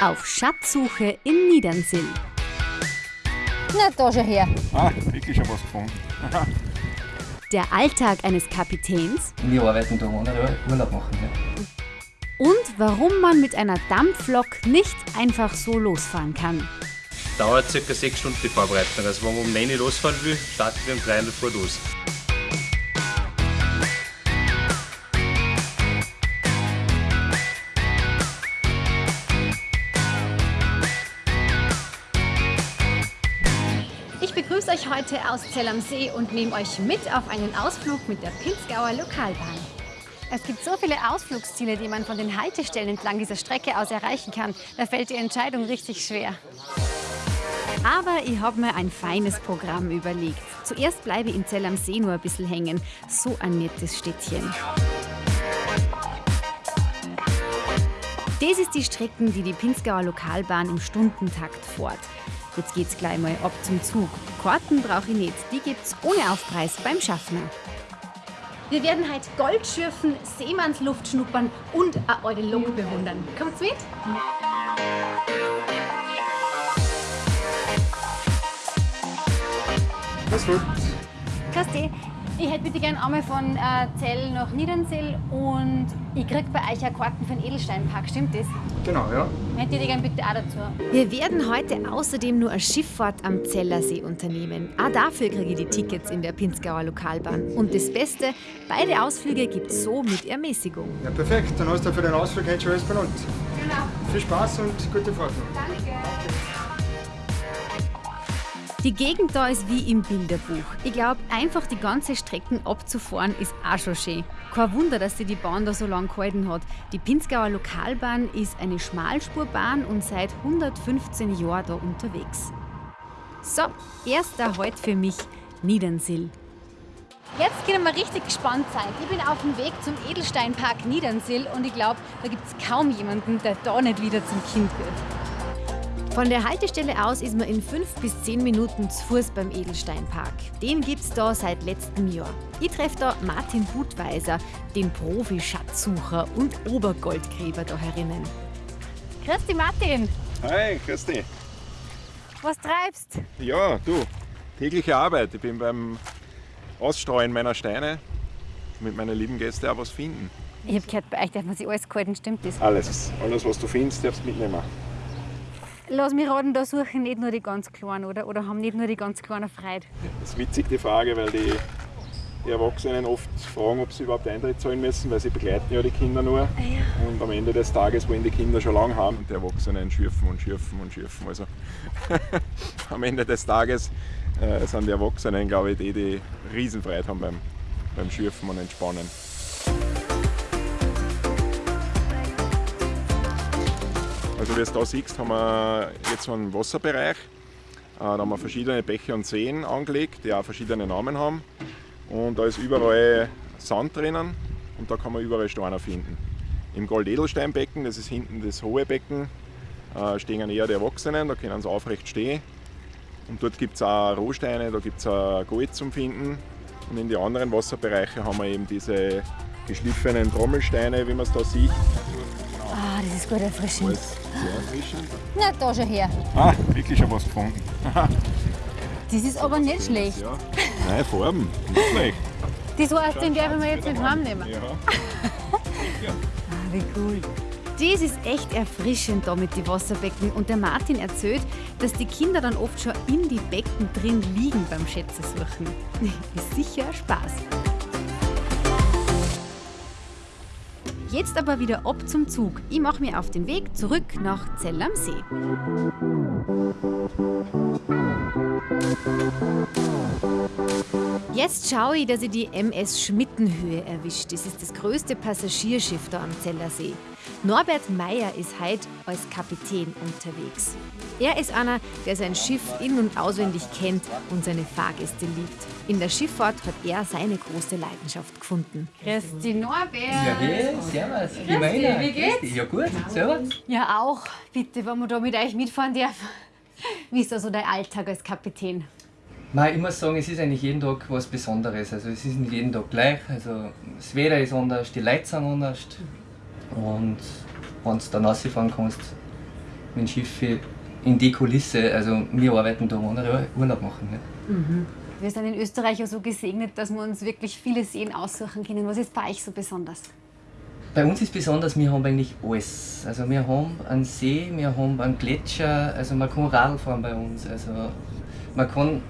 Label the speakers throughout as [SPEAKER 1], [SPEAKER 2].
[SPEAKER 1] Auf Schatzsuche in Niedernsill.
[SPEAKER 2] Na, da schon her.
[SPEAKER 3] Ah, wirklich schon was gefunden.
[SPEAKER 1] Der Alltag eines Kapitäns
[SPEAKER 4] Wir arbeiten da ohne Urlaub machen. Ja.
[SPEAKER 1] und warum man mit einer Dampflok nicht einfach so losfahren kann.
[SPEAKER 5] Dauert ca. 6 Stunden die Vorbereitung. Also wenn man um 9 Uhr losfahren will, starten wir um 3 Uhr los.
[SPEAKER 6] Begrüße euch heute aus Zell am See und nehme euch mit auf einen Ausflug mit der Pinzgauer Lokalbahn. Es gibt so viele Ausflugsziele, die man von den Haltestellen entlang dieser Strecke aus erreichen kann. Da fällt die Entscheidung richtig schwer.
[SPEAKER 1] Aber ich habe mir ein feines Programm überlegt. Zuerst bleibe ich in Zell am See nur ein bisschen hängen. So ein nettes Städtchen. Das ist die Strecken, die die Pinzgauer Lokalbahn im Stundentakt fährt. Jetzt geht's gleich mal ab zum Zug. Karten brauche ich nicht, die gibt's ohne Aufpreis beim Schaffner.
[SPEAKER 6] Wir werden heute Gold schürfen, Seemannsluft schnuppern und eine alte Lok bewundern. Kommt's mit?
[SPEAKER 3] Das wird.
[SPEAKER 6] Christi, ich hätte bitte gern einmal von äh, Zell nach Niedernsill und ich krieg bei euch ja Karten für den Edelsteinpark, stimmt das?
[SPEAKER 3] Genau, ja.
[SPEAKER 6] Hätte ich die gern bitte auch dazu.
[SPEAKER 1] Wir werden heute außerdem nur eine Schifffahrt am Zellersee unternehmen. Auch dafür kriege ich die Tickets in der Pinzgauer Lokalbahn. Und das Beste, beide Ausflüge gibt es so mit Ermäßigung.
[SPEAKER 3] Ja, perfekt. Dann hast du für den Ausflug heute schon alles benannt.
[SPEAKER 6] Genau.
[SPEAKER 3] Viel Spaß und gute Fahrt.
[SPEAKER 6] Danke.
[SPEAKER 1] Die Gegend da ist wie im Bilderbuch. Ich glaube, einfach die ganze Strecken abzufahren ist auch schon schön. Kein Wunder, dass sie die Bahn da so lang gehalten hat. Die Pinzgauer Lokalbahn ist eine Schmalspurbahn und seit 115 Jahren da unterwegs. So, erster Halt für mich, Niedernsill.
[SPEAKER 6] Jetzt können wir richtig gespannt sein. Ich bin auf dem Weg zum Edelsteinpark Niedernsill und ich glaube, da gibt es kaum jemanden, der da nicht wieder zum Kind wird.
[SPEAKER 1] Von der Haltestelle aus ist man in fünf bis zehn Minuten zu Fuß beim Edelsteinpark. Den gibt's da seit letztem Jahr. Ich treffe da Martin Budweiser, den Profi-Schatzsucher und Obergoldgräber da herinnen.
[SPEAKER 6] Christi Martin,
[SPEAKER 3] Hi, Christi.
[SPEAKER 6] was treibst?
[SPEAKER 3] Ja, du. Tägliche Arbeit. Ich bin beim Ausstreuen meiner Steine mit meinen lieben Gästen auch was finden.
[SPEAKER 6] Ich habe gehört, bei euch darf man sich alles gehalten, stimmt das?
[SPEAKER 3] Alles. Alles, was du findest, darfst du mitnehmen.
[SPEAKER 6] Lass mich raten, da suchen nicht nur die ganz Kleinen, oder? Oder haben nicht nur die ganz Kleinen Freude?
[SPEAKER 3] Das ist witzig, die Frage, weil die, die Erwachsenen oft fragen, ob sie überhaupt Eintritt zahlen müssen, weil sie begleiten ja die Kinder nur. Und am Ende des Tages wollen die Kinder schon lange haben und die Erwachsenen schürfen und schürfen und schürfen. Also am Ende des Tages äh, sind die Erwachsenen, glaube ich, die, die Riesenfreude haben beim, beim Schürfen und Entspannen. Also wie du da siehst, haben wir jetzt so einen Wasserbereich. Äh, Da haben wir verschiedene Bäche und Seen angelegt, die auch verschiedene Namen haben. Und da ist überall Sand drinnen und da kann man überall Steine finden. Im Goldedelsteinbecken, das ist hinten das hohe Becken, äh, stehen eher die Erwachsenen, da können sie aufrecht stehen. Und dort gibt es auch Rohsteine, da gibt es auch Gold zum Finden. Und in die anderen Wasserbereiche haben wir eben diese geschliffenen Trommelsteine, wie man es da sieht.
[SPEAKER 6] Ah, das ist gut erfrischend.
[SPEAKER 3] Alles sehr erfrischend.
[SPEAKER 6] Na, da schon her.
[SPEAKER 3] Ah, wirklich schon was gefunden.
[SPEAKER 6] Das ist aber nicht schlecht.
[SPEAKER 3] Ja. Nein, Farben, nicht schlecht.
[SPEAKER 6] Das heißt, den werden wir jetzt mit heimnehmen.
[SPEAKER 3] Ja.
[SPEAKER 6] Ah, wie cool.
[SPEAKER 1] Das ist echt erfrischend da mit den Wasserbecken. Und der Martin erzählt, dass die Kinder dann oft schon in die Becken drin liegen beim Schätze suchen. Ist sicher Spaß. Jetzt aber wieder ab zum Zug. Ich mache mich auf den Weg zurück nach Zell am See. Jetzt schaue ich, dass ich die MS Schmittenhöhe erwischt. Das ist das größte Passagierschiff da am Zellersee. Norbert Meyer ist heute als Kapitän unterwegs. Er ist einer, der sein Schiff in- und auswendig kennt und seine Fahrgäste liebt. In der Schifffahrt hat er seine große Leidenschaft gefunden.
[SPEAKER 6] Christi Norbert.
[SPEAKER 4] Ja, hey, servus.
[SPEAKER 6] Dich, wie geht's?
[SPEAKER 4] Ja, gut. Servus.
[SPEAKER 6] Ja, auch. Bitte, wenn wir da mit euch mitfahren dürfen. Wie ist da so dein Alltag als Kapitän?
[SPEAKER 4] Nein, ich muss sagen, es ist eigentlich jeden Tag was Besonderes. Also es ist nicht jeden Tag gleich. Also das Wetter ist anders, die Leute sind anders. Und wenn du dann rausfahren kannst wenn Schiffe in die Kulisse, also wir arbeiten da, wo andere Urlaub machen. Nicht?
[SPEAKER 1] Wir sind in Österreich ja so gesegnet, dass wir uns wirklich viele Seen aussuchen können. Was ist bei euch so besonders?
[SPEAKER 4] Bei uns ist besonders, wir haben eigentlich alles. Also wir haben einen See, wir haben einen Gletscher, also man kann Radl fahren bei uns. Also man kann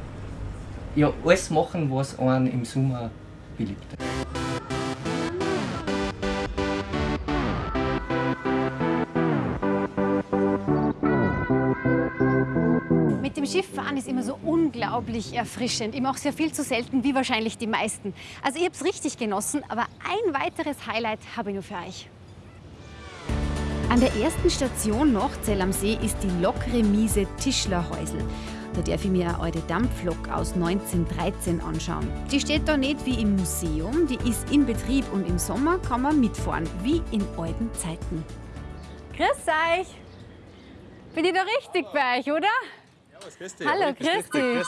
[SPEAKER 4] ja alles machen, was einen im Sommer beliebt.
[SPEAKER 1] Mit dem Schiff fahren ist immer so unglaublich erfrischend. Mache es ja viel zu selten, wie wahrscheinlich die meisten. Also ich habe es richtig genossen, aber ein weiteres Highlight habe ich nur für euch.
[SPEAKER 7] An der ersten Station nach Zell am See ist die Lokremise Tischlerhäusl. Da darf ich mir eine alte Dampflok aus 1913 anschauen. Die steht da nicht wie im Museum, die ist in Betrieb und im Sommer kann man mitfahren, wie in alten Zeiten.
[SPEAKER 1] Grüß euch! Bin ich da richtig bei euch, oder? Hallo, grüß dich.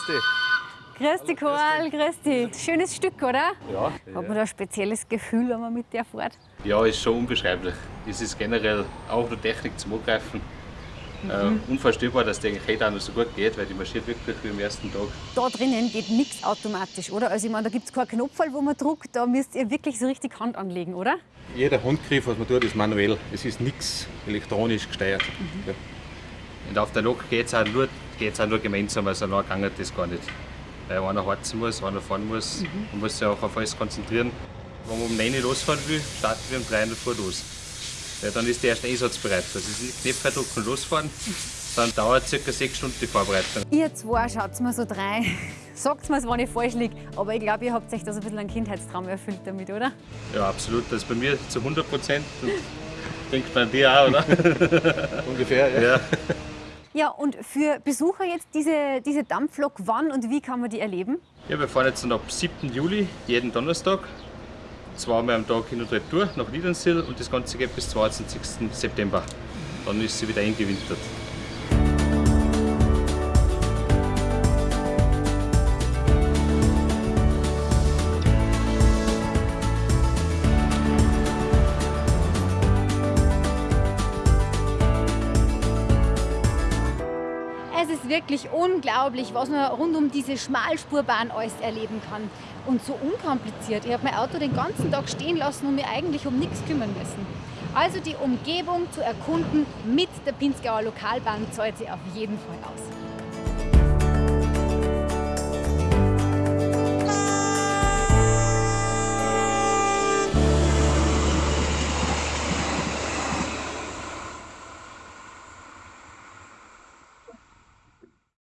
[SPEAKER 1] Grüß dich, Karl, grüß dich. Schönes Stück, oder?
[SPEAKER 5] Ja,
[SPEAKER 1] Hat man da ein spezielles Gefühl, wenn man mit der fährt?
[SPEAKER 5] ja, ist schon unbeschreiblich. Es ist generell auch nur Technik zum Angreifen. Äh, unvorstellbar, dass der eigentlich heute auch noch so gut geht, weil die marschiert wirklich wie am ersten Tag.
[SPEAKER 1] Da drinnen geht nichts automatisch, oder? Also ich meine, da gibt es keinen Knopf, wo man druckt, da müsst ihr wirklich so richtig Hand anlegen, oder?
[SPEAKER 8] Jeder Handgriff, was man tut, ist manuell. Es ist nichts elektronisch gesteuert. Ja.
[SPEAKER 5] Und auf der Lok geht es auch, nur- geht's auch nur gemeinsam, also allein geht das gar nicht. Weil einer heizen muss, einer fahren muss. Man muss sich auch auf alles konzentrieren. Wenn man um 9 Uhr losfahren will, starten wir um 3 Uhr vor los. Weil dann ist der erste Einsatz bereit. Das ist nicht Knöpfe drücken und losfahren. Dann dauert ca. 6 Stunden die Vorbereitung.
[SPEAKER 1] Ihr zwei schaut mir so drei. Sagt mir, wenn ich falsch liege. Aber ich glaube, ihr habt euch da so ein bisschen einen Kindheitstraum erfüllt damit, oder?
[SPEAKER 5] Ja, absolut. Das ist bei mir zu 100 Prozent. Denkt man dir auch, oder?
[SPEAKER 8] Ungefähr, ja.
[SPEAKER 5] Ja.
[SPEAKER 1] Ja, und für Besucher jetzt diese, diese Dampflok, wann und wie kann man die erleben?
[SPEAKER 5] Ja, wir fahren jetzt dann ab 7. Juli, jeden Donnerstag. Zweimal am Tag hin und retour nach Liedernsill und das Ganze geht bis 22. September. Dann ist sie wieder eingewintert.
[SPEAKER 1] Wirklich unglaublich, was man rund um diese Schmalspurbahn alles erleben kann. Und so unkompliziert. Ich habe mein Auto den ganzen Tag stehen lassen und mir eigentlich um nichts kümmern müssen. Also die Umgebung zu erkunden mit der Pinzgauer Lokalbahn zahlt sich auf jeden Fall aus.